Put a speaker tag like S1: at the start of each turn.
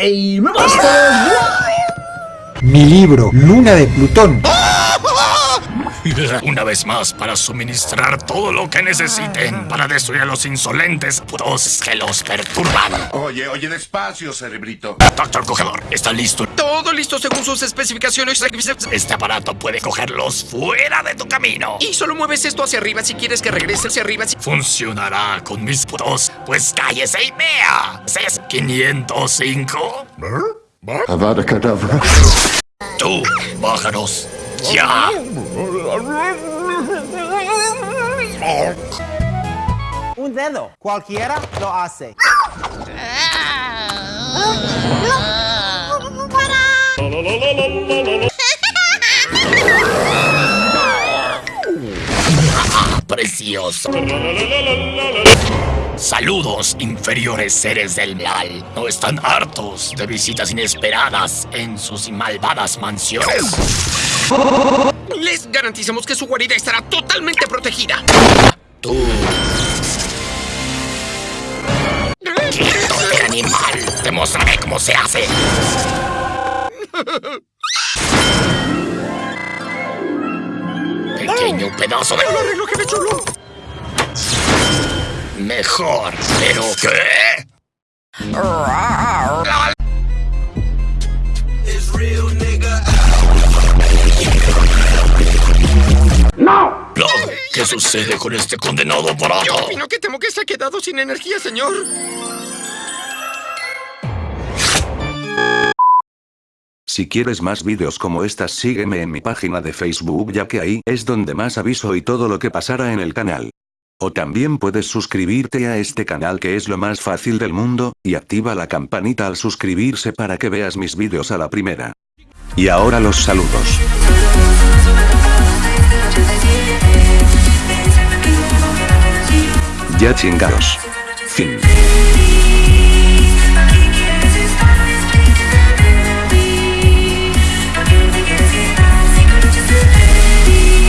S1: ¡Game Masters!
S2: Mi libro, Luna de Plutón.
S3: Una vez más para suministrar todo lo que necesiten para destruir a los insolentes putos que los perturban.
S4: Oye, oye, despacio, cerebrito.
S3: Doctor Cogedor, ¿está listo?
S5: Todo listo según sus especificaciones.
S3: Este aparato puede cogerlos fuera de tu camino.
S5: Y solo mueves esto hacia arriba si quieres que regrese hacia arriba.
S3: Funcionará con mis putos. Pues cállese y vea. ¿Es 505?
S4: Avada.
S3: Tú, bájanos. Ya.
S6: Un dedo, cualquiera lo hace.
S3: Saludos, inferiores seres del mal. ¿No están hartos de visitas inesperadas en sus malvadas mansiones?
S5: Les garantizamos que su guarida estará totalmente protegida.
S3: Tú. ¡Quieto de animal! Te mostraré cómo se hace. Pequeño pedazo de...
S5: ¡Lo arreglo, jefe chulo!
S3: Mejor, pero ¿qué? ¡No! ¿Qué sucede con este condenado
S5: Yo
S3: aparato?
S5: opino que temo que se ha quedado sin energía, señor.
S7: Si quieres más vídeos como estas sígueme en mi página de Facebook ya que ahí es donde más aviso y todo lo que pasará en el canal. O también puedes suscribirte a este canal que es lo más fácil del mundo, y activa la campanita al suscribirse para que veas mis vídeos a la primera. Y ahora los saludos. Ya chingados. Fin.